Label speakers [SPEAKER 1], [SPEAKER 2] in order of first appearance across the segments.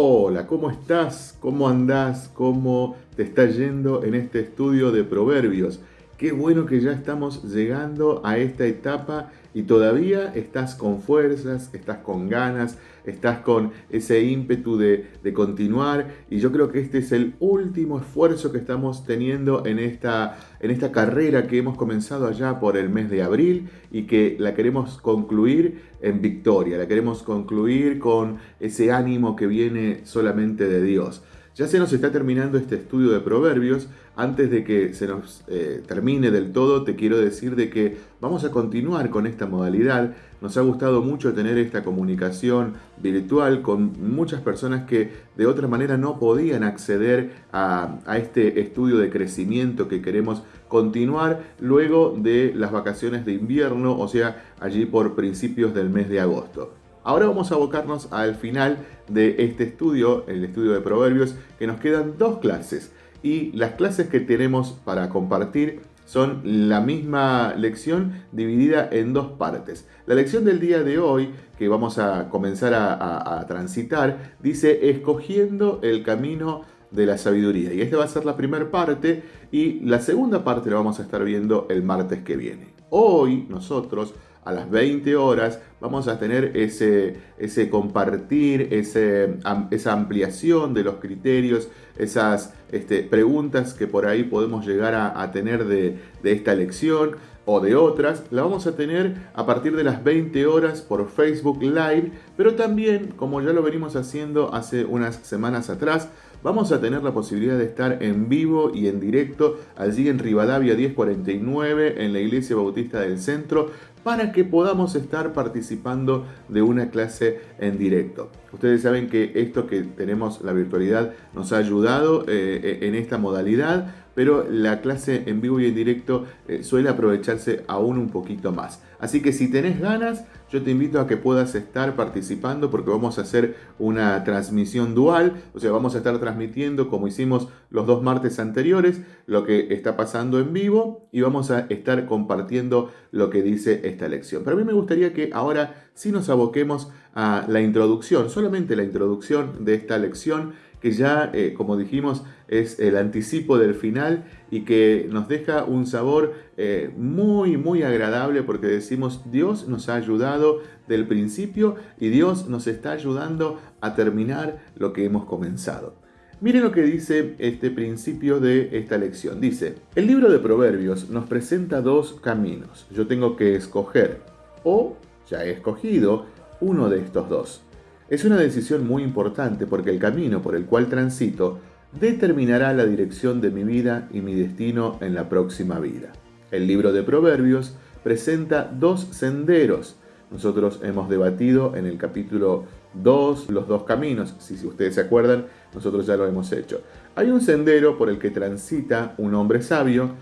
[SPEAKER 1] Hola, ¿cómo estás? ¿Cómo andás? ¿Cómo te está yendo en este estudio de proverbios? Qué bueno que ya estamos llegando a esta etapa y todavía estás con fuerzas, estás con ganas, estás con ese ímpetu de, continuar y yo creo que este es el último esfuerzo que estamos teniendo en esta, en esta carrera que hemos comenzado allá por el mes de abril y que la queremos concluir en victoria, la queremos concluir con ese ánimo que viene solamente de Dios. Ya se nos está terminando este estudio de proverbios. Antes de que se nos eh, termine del todo, te quiero decir de que vamos a continuar con esta modalidad. Nos ha gustado mucho tener esta comunicación virtual con muchas personas que de otra manera no podían acceder a, a este estudio de crecimiento que queremos continuar luego de las vacaciones de invierno, o sea, allí por principios del mes de agosto. Ahora vamos a abocarnos al final de este estudio, el estudio de proverbios, que nos quedan dos clases. Y las clases que tenemos para compartir son la misma lección dividida en dos partes. La lección del día de hoy, que vamos a comenzar a, transitar, dice escogiendo el camino de la sabiduría. Y esta va a ser la primera parte y la segunda parte la vamos a estar viendo el martes que viene. Hoy nosotros a las 20 horas vamos a tener ese, ese compartir, esa ampliación de los criterios, esas este, preguntas que por ahí podemos llegar a, tener de, de esta lección o de otras, la vamos a tener a partir de las 20 horas por Facebook Live, pero también, como ya lo venimos haciendo hace unas semanas atrás, vamos a tener la posibilidad de estar en vivo y en directo allí en Rivadavia 1049 en la Iglesia Bautista del Centro para que podamos estar participando de una clase en directo. Ustedes saben que esto que tenemos, la virtualidad, nos ha ayudado eh, en esta modalidad, pero la clase en vivo y en directo eh, suele aprovecharse aún un poquito más. Así que si tenés ganas, yo te invito a que puedas estar participando porque vamos a hacer una transmisión dual, o sea, vamos a estar transmitiendo como hicimos los dos martes anteriores, lo que está pasando en vivo y vamos a estar compartiendo lo que dice esta lección. Pero a mí me gustaría que ahora sí nos aboquemos a la introducción, solamente la introducción de esta lección que ya, eh, como dijimos, es el anticipo del final y que nos deja un sabor eh, muy, muy agradable porque decimos, Dios nos ha ayudado del principio y Dios nos está ayudando a terminar lo que hemos comenzado. Miren lo que dice este principio de esta lección. Dice, el libro de Proverbios nos presenta dos caminos. Yo tengo que escoger o ya he escogido uno de estos dos. Es una decisión muy importante porque el camino por el cual transito determinará la dirección de mi vida y mi destino en la próxima vida. El libro de Proverbios presenta dos senderos. Nosotros hemos debatido en el capítulo 2 los dos caminos. Si ustedes se acuerdan, nosotros ya lo hemos hecho. Hay un sendero por el que transita un hombre sabio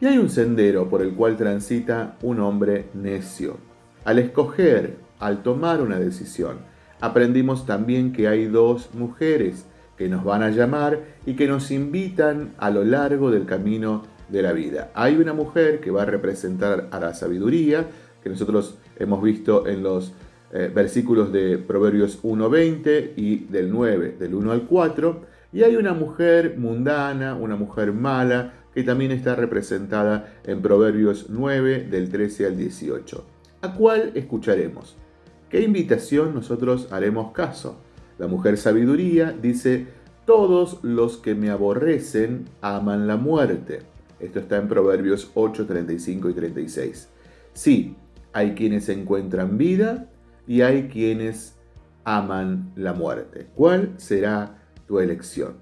[SPEAKER 1] y hay un sendero por el cual transita un hombre necio. Al escoger, al tomar una decisión, aprendimos también que hay dos mujeres que nos van a llamar y que nos invitan a lo largo del camino de la vida. Hay una mujer que va a representar a la sabiduría, que nosotros hemos visto en los eh, versículos de Proverbios 1.20 y del 9, del 1 al 4, y hay una mujer mundana, una mujer mala, que también está representada en Proverbios 9, del 13 al 18. ¿A cuál escucharemos? ¿Qué invitación nosotros haremos caso? La mujer sabiduría dice, todos los que me aborrecen aman la muerte. Esto está en Proverbios 8, 35 y 36. Sí, hay quienes encuentran vida y hay quienes aman la muerte. ¿Cuál será tu elección?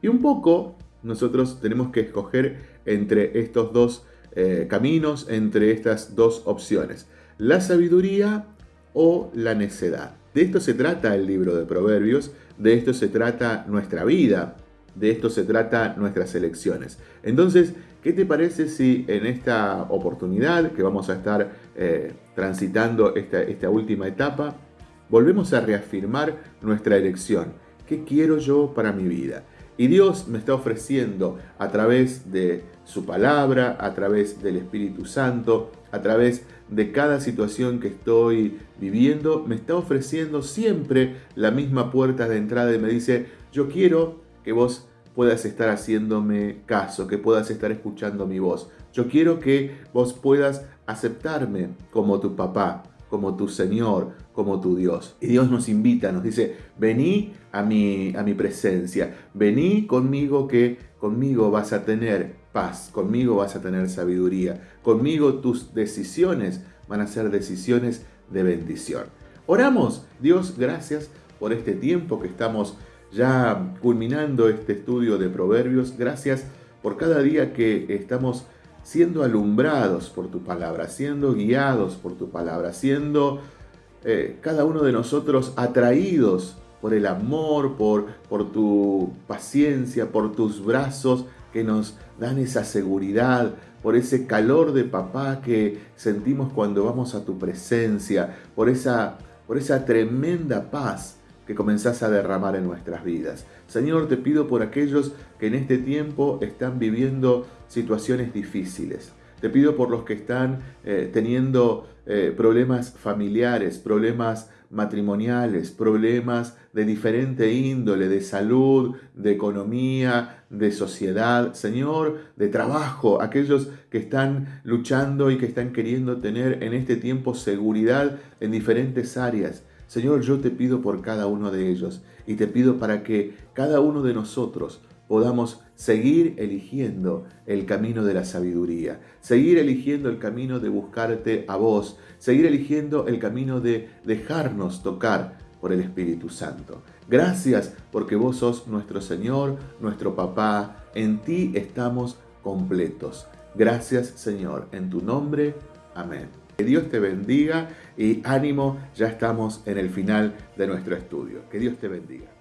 [SPEAKER 1] Y un poco nosotros tenemos que escoger entre estos dos eh, caminos, entre estas dos opciones. La sabiduría o la necedad. De esto se trata el libro de Proverbios, de esto se trata nuestra vida, de esto se trata nuestras elecciones. Entonces, ¿qué te parece si en esta oportunidad que vamos a estar eh, transitando esta, esta última etapa, volvemos a reafirmar nuestra elección? ¿Qué quiero yo para mi vida? Y Dios me está ofreciendo a través de su palabra, a través del Espíritu Santo, a través de cada situación que estoy viviendo, me está ofreciendo siempre la misma puerta de entrada y me dice, yo quiero que vos puedas estar haciéndome caso, que puedas estar escuchando mi voz. Yo quiero que vos puedas aceptarme como tu papá, como tu Señor, como tu Dios. Y Dios nos invita, nos dice, vení a mi, a mi presencia, vení conmigo que conmigo vas a tener paz, conmigo vas a tener sabiduría, conmigo tus decisiones van a ser decisiones de bendición. Oramos, Dios, gracias por este tiempo que estamos ya culminando este estudio de proverbios, gracias por cada día que estamos siendo alumbrados por tu palabra, siendo guiados por tu palabra, siendo eh, cada uno de nosotros atraídos por el amor, por, por tu paciencia, por tus brazos que nos dan esa seguridad, por ese calor de papá que sentimos cuando vamos a tu presencia, por esa, por esa tremenda paz que comenzás a derramar en nuestras vidas. Señor, te pido por aquellos que en este tiempo están viviendo situaciones difíciles. Te pido por los que están eh, teniendo eh, problemas familiares, problemas matrimoniales, problemas de diferente índole, de salud, de economía, de sociedad, Señor, de trabajo, aquellos que están luchando y que están queriendo tener en este tiempo seguridad en diferentes áreas. Señor, yo te pido por cada uno de ellos y te pido para que cada uno de nosotros podamos seguir eligiendo el camino de la sabiduría, seguir eligiendo el camino de buscarte a vos, seguir eligiendo el camino de dejarnos tocar por el Espíritu Santo. Gracias porque vos sos nuestro Señor, nuestro papá, en ti estamos completos. Gracias Señor, en tu nombre, amén. Que Dios te bendiga y ánimo, ya estamos en el final de nuestro estudio. Que Dios te bendiga.